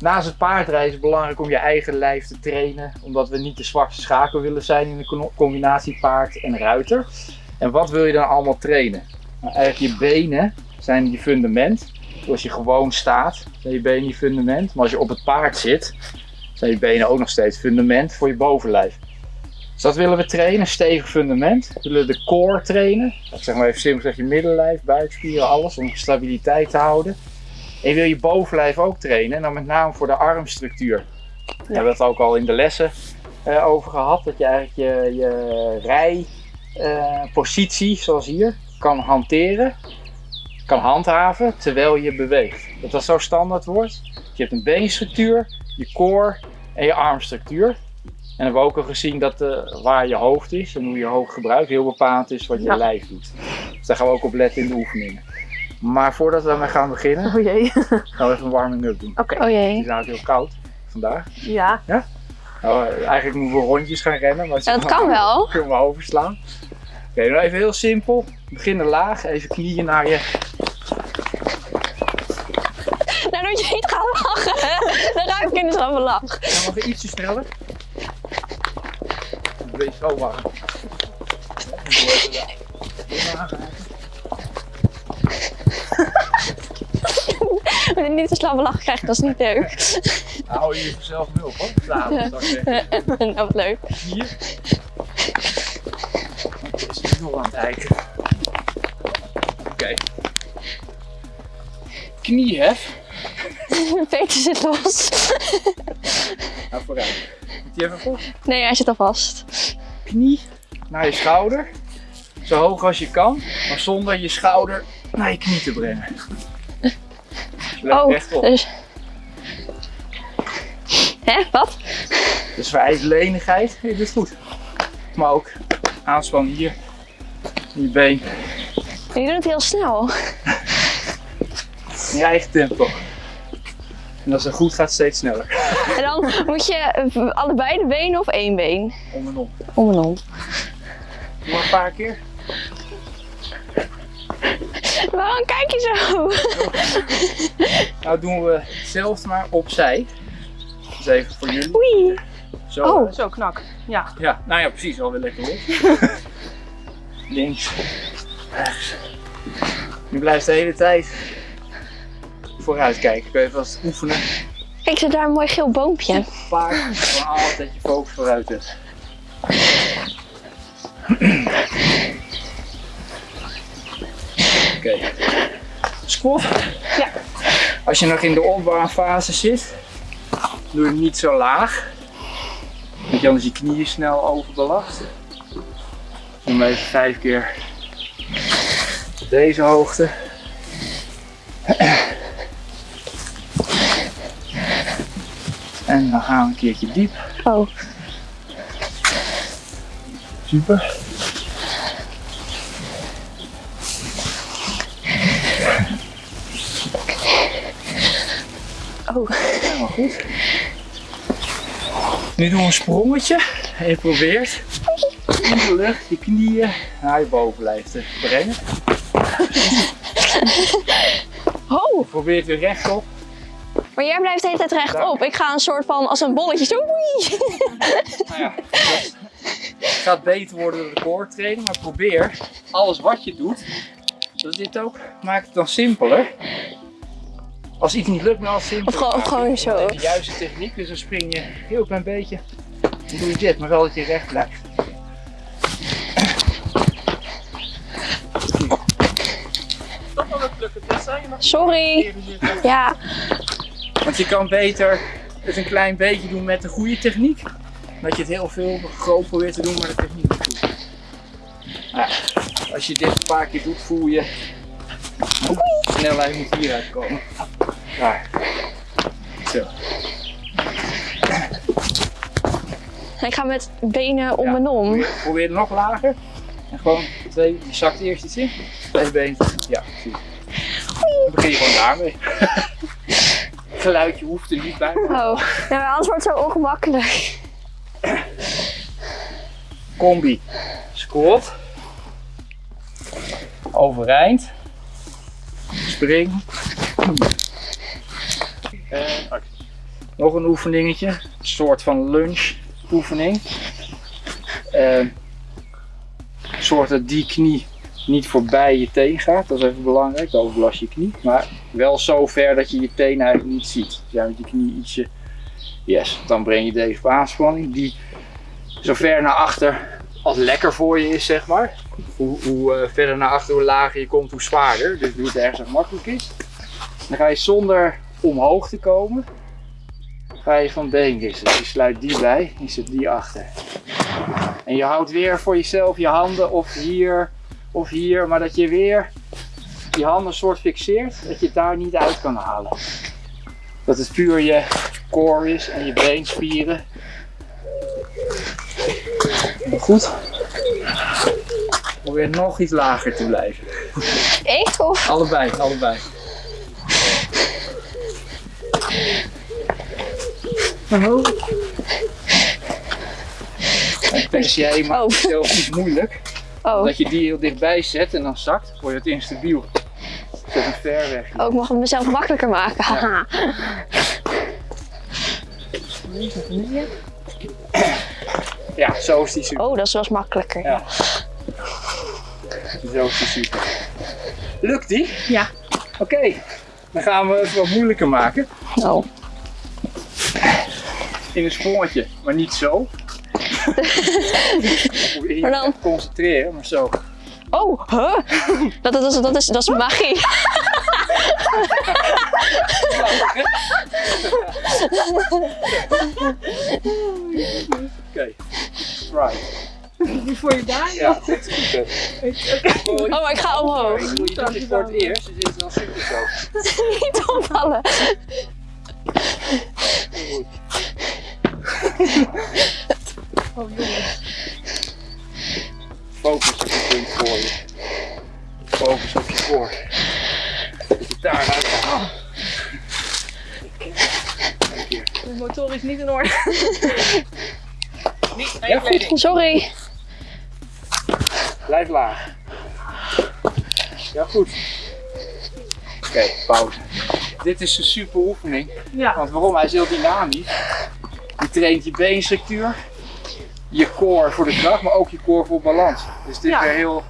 Naast het paardrijden is het belangrijk om je eigen lijf te trainen, omdat we niet de zwakste schakel willen zijn in de combinatie paard en ruiter. En wat wil je dan allemaal trainen? Nou, eigenlijk je benen zijn je fundament. Als je gewoon staat, zijn je benen je fundament. Maar als je op het paard zit, zijn je benen ook nog steeds fundament voor je bovenlijf. Dus dat willen we trainen, stevig fundament. We willen de core trainen. Dat zeg maar even simpel zeg je middenlijf, buikspieren, alles om stabiliteit te houden. En je wil je bovenlijf ook trainen, en dan met name voor de armstructuur. We hebben het ook al in de lessen uh, over gehad, dat je eigenlijk je, je rijpositie, uh, zoals hier, kan hanteren, kan handhaven terwijl je beweegt. Dat dat zo standaard wordt. Je hebt een beenstructuur, je core en je armstructuur. En hebben we ook al gezien dat uh, waar je hoofd is en hoe je hoofd gebruikt heel bepaald is wat je ja. lijf doet. Dus daar gaan we ook op letten in de oefeningen. Maar voordat we daarmee gaan beginnen, oh jee. gaan we even een warming-up doen. Oké. Okay. Oh jee. Het is namelijk heel koud vandaag. Ja. Ja? Nou, eigenlijk moeten we rondjes gaan rennen. Maar ja, dat kan wel. Kunnen we overslaan. Oké, okay, nou even heel simpel. Beginnen laag, even knieën naar je. Nou, dat je niet gaat lachen. Dan ruik ik in de van lach. Dan mag je ietsje sneller. Wees zo warm. Als je niet te slappe lach krijgt, dat is niet leuk. Nou, hou je jezelf nu op hoor. S'avonds. nou, wat leuk. Hier. Is nog aan het eiken. Oké. Okay. Kniehef. Peter zit los. Nou, vooruit. Moet die even vast? Nee, hij zit al vast. Knie naar je schouder. Zo hoog als je kan, maar zonder je schouder naar je knie te brengen. Oh, rechtop. dus... Hè, wat? Dus vereist lenigheid, je doet goed. Maar ook aanspannen hier, in je been. Je doet het heel snel. In je eigen tempo. En als het goed gaat, steeds sneller. En dan moet je allebei de benen of één been? Om en om. Om en om. Maar een paar keer. Waarom kijk je zo? Nou doen we hetzelfde maar opzij. Dus even voor jullie. Oei. Zo. Oh, zo knak. Ja. Ja, nou ja, precies. Alweer lekker los. Links. Rechts. Nu blijft de hele tijd vooruit kijken. Kun je vast oefenen. Kijk, zit daar een mooi geel boompje. Paard, gewoon altijd je focus vooruit hebt. Oké. Okay. Squat. Ja. Als je nog in de opbouwfase zit, doe je hem niet zo laag. Want je anders je knieën snel overbelast. Doe hem even vijf keer deze hoogte. En dan gaan we een keertje diep. Oh. Super. Oh. Helemaal goed. Nu doen we een sprongetje. En je probeert in de lucht je knieën naar je bovenlijf te brengen. Oh. Je probeert weer rechtop. Maar jij blijft de hele tijd rechtop. Ik ga een soort van als een bolletje zo. Nou ja, dat gaat beter worden door de core training. Maar probeer alles wat je doet. Dat dit ook maakt het dan simpeler. Als iets niet lukt, als simpel. Of gewoon, gewoon zo. De juiste techniek, dus dan spring je een heel klein beetje. Dan doe je dit, maar wel dat je recht blijft. Sorry. Ja. Want je kan beter het een klein beetje doen met de goede techniek. Dat je het heel veel groot probeert te doen, maar de techniek niet goed. Ja, als je dit een paar keer doet, voel je. Snelheid moet hieruit komen. Daar. Zo. Ik ga met benen om Ja, en om. Probeer, probeer nog lager. En gewoon twee, je zakt eerst iets in. Twee benen. Ja, precies. Dan begin je gewoon daarmee. Geluidje hoeft er niet bij. Oh, ja, maar anders wordt het zo ongemakkelijk. Combi. Squat. Overeind. Spring. Nog een oefeningetje. Een soort van lunch oefening. Uh, zorg dat die knie niet voorbij je teen gaat. Dat is even belangrijk. Dan overlast je knie. Maar wel zo ver dat je je teen eigenlijk niet ziet. Dus met die knie ietsje. Yes, dan breng je deze op aanspanning. Die zo ver naar achter als lekker voor je is, zeg maar. Hoe, hoe uh, verder naar achter, hoe lager je komt, hoe zwaarder. Dus doe het ergens makkelijk is. Dan ga je zonder omhoog te komen, je van been wisselen. Dus je sluit die bij en zet die achter. En je houdt weer voor jezelf je handen of hier of hier, maar dat je weer je handen soort fixeert, dat je het daar niet uit kan halen. Dat het puur je core is en je beenspieren. Goed. Probeer nog iets lager te blijven. Ik of? Allebei, allebei. Oh. En pers jij maakt Oh. zelf niet moeilijk. Oh. Dat je die heel dichtbij zet en dan zakt, word je het instabiel. Zet hem ver weg. oh, ik mag het mezelf makkelijker maken. Haha. Ja, zo is die super. Oh, dat is wel eens makkelijker. Ja. Zo is die super. Lukt die? Ja. Oké, dan gaan we het wat moeilijker maken. Oh. In een sprongetje, maar niet zo. Probeer je Maar dan- te concentreren, maar zo. Oh, huh? Dat, dat, is, dat, is, dat is magie. Oké, right. Voor je daar? Ja, dit is goed. Oh, maar ik ga omhoog. Ik bedoel, je dit voor het eerst, dus dit is wel super zo. Niet opvallen. Oh jongens. Focus op je punt voor je. Focus op je core. Dat je daar uit gaat. De motor is niet in orde. niet Ja, goed. Sorry. Blijf laag. Ja, goed. Oké, pauze. Dit is een super oefening. Ja. Want waarom? Hij is heel dynamisch. Je traint je beenstructuur, je core voor de kracht, maar ook je core voor balans. Dus dit Ja. is weer heel...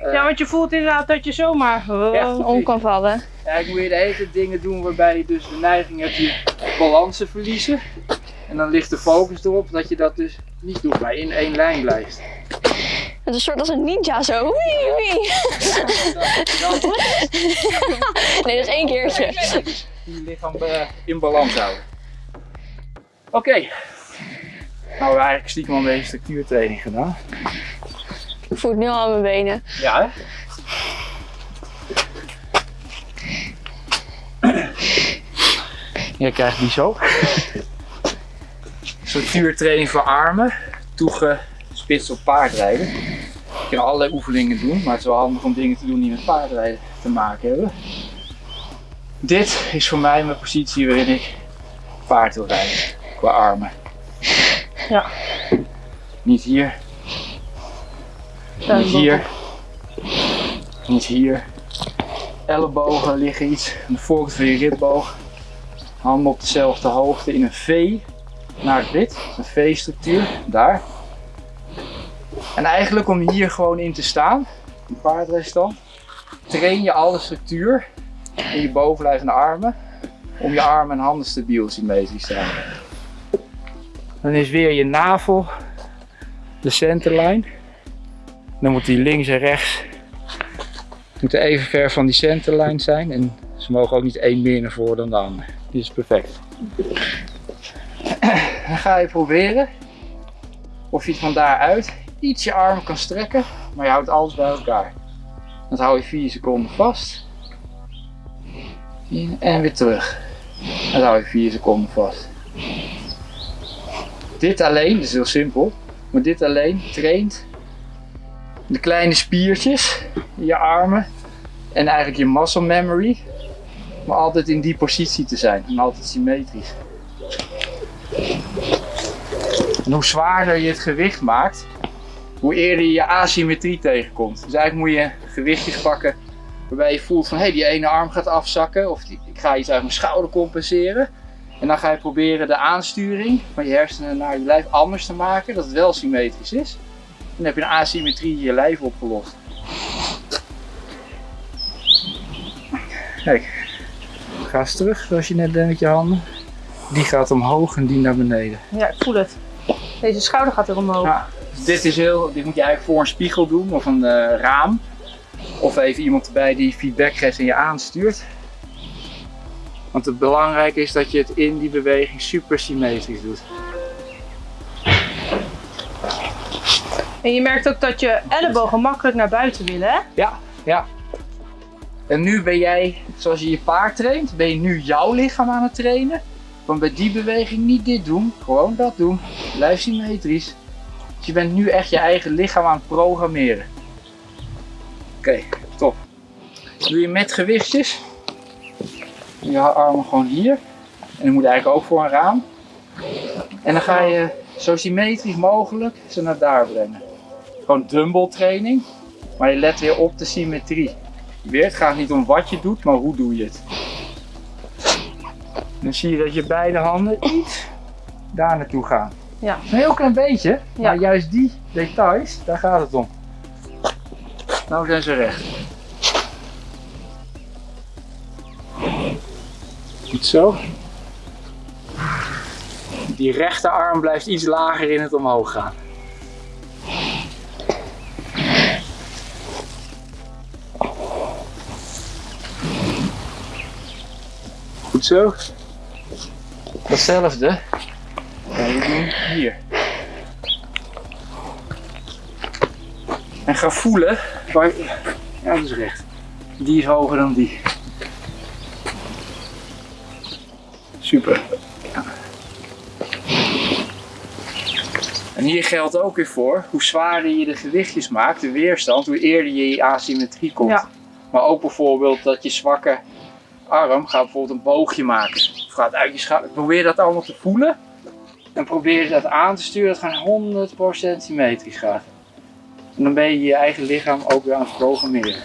eh, ja, want je voelt inderdaad dat je zomaar... Oh. Ja. Om kan vallen. Eigenlijk moet je de hele tijd dingen doen waarbij je dus de neiging hebt je balans te verliezen. En dan ligt de focus erop dat je dat dus niet doet, maar in één lijn blijft. Het is een soort als een ninja zo. Wee, wee. Dat, dat, Nee, dat is één keertje. je lichaam eh, in balans houden. Oké. Nou, we hebben eigenlijk stiekem al een beetje structuurtraining gedaan. Ik voel het nu al aan mijn benen. Ja, hè? Jij krijgt die zo. Structuurtraining voor armen, toegespitst op paardrijden. Je kan allerlei oefeningen doen, maar het is wel handig om dingen te doen die met paardrijden te maken hebben. Dit is voor mij mijn positie waarin ik paard wil rijden, qua armen. Ja. Niet hier, niet hier, niet hier. Ellebogen liggen iets aan de voorkant van je ribboog. Handen op dezelfde hoogte in een V naar wit. Een V-structuur, daar. En eigenlijk om hier gewoon in te staan, in paardrijstand, train je alle structuur in je bovenlijvende armen om je armen en handen stabiel symmetrisch te houden. Dan is weer je navel de centerline. Dan moet die links en rechts moeten even ver van die centerline zijn. En ze mogen ook niet één meer naar voren dan de ander. Dit is perfect. Dan ga je proberen of je van daaruit iets je armen kan strekken, maar je houdt alles bij elkaar. Dan hou je 4 seconden vast. En weer terug. Dan hou je 4 seconden vast. Dit alleen, dat is heel simpel, maar dit alleen traint de kleine spiertjes je armen en eigenlijk je muscle memory, maar altijd in die positie te zijn en altijd symmetrisch. En hoe zwaarder je het gewicht maakt, hoe eerder je je asymmetrie tegenkomt. Dus eigenlijk moet je gewichtjes pakken waarbij je voelt van hé, hey, die ene arm gaat afzakken of ik ga iets uit mijn schouder compenseren. En dan ga je proberen de aansturing van je hersenen naar je lijf anders te maken, dat het wel symmetrisch is. Dan heb je een asymmetrie in je lijf opgelost. Kijk, ga eens terug zoals je net deed met je handen. Die gaat omhoog en die naar beneden. Ja, ik voel het. Deze schouder gaat er omhoog. Ja, dus dit, is heel, dit moet je eigenlijk voor een spiegel doen of een eh, raam. Of even iemand erbij die feedback geeft en je aanstuurt. Want het belangrijke is dat je het in die beweging super symmetrisch doet. En je merkt ook dat je ellebogen makkelijk naar buiten willen, hè? Ja, ja. En nu ben jij, zoals je je paard traint, ben je nu jouw lichaam aan het trainen. Want bij die beweging niet dit doen, gewoon dat doen. Blijf symmetrisch. Dus je bent nu echt je eigen lichaam aan het programmeren. Oké, top. Doe je met gewichtjes. Je armen gewoon hier. En dat moet eigenlijk ook voor een raam. En dan ga je zo symmetrisch mogelijk ze naar daar brengen. Gewoon dumbbell training. Maar je let weer op de symmetrie. Weer, het gaat niet om wat je doet, maar hoe doe je het. Dan zie je dat je beide handen iets daar naartoe gaan. Ja. Een heel klein beetje, Ja. maar juist die details, daar gaat het om. Nou zijn ze recht. Goed zo. Die rechterarm blijft iets lager in het omhoog gaan. Goed zo. Datzelfde. ga je doen hier. En ga voelen waar. Ja, dat is recht. Die is hoger dan die. Super. Ja. En hier geldt ook weer voor, hoe zwaarder je de gewichtjes maakt, de weerstand, hoe eerder je in asymmetrie komt. Ja. Maar ook bijvoorbeeld dat je zwakke arm gaat bijvoorbeeld een boogje maken. Of gaat uit je schouder. Probeer dat allemaal te voelen. En probeer dat aan te sturen dat het gewoon 100% symmetrisch gaat. En dan ben je je eigen lichaam ook weer aan het programmeren.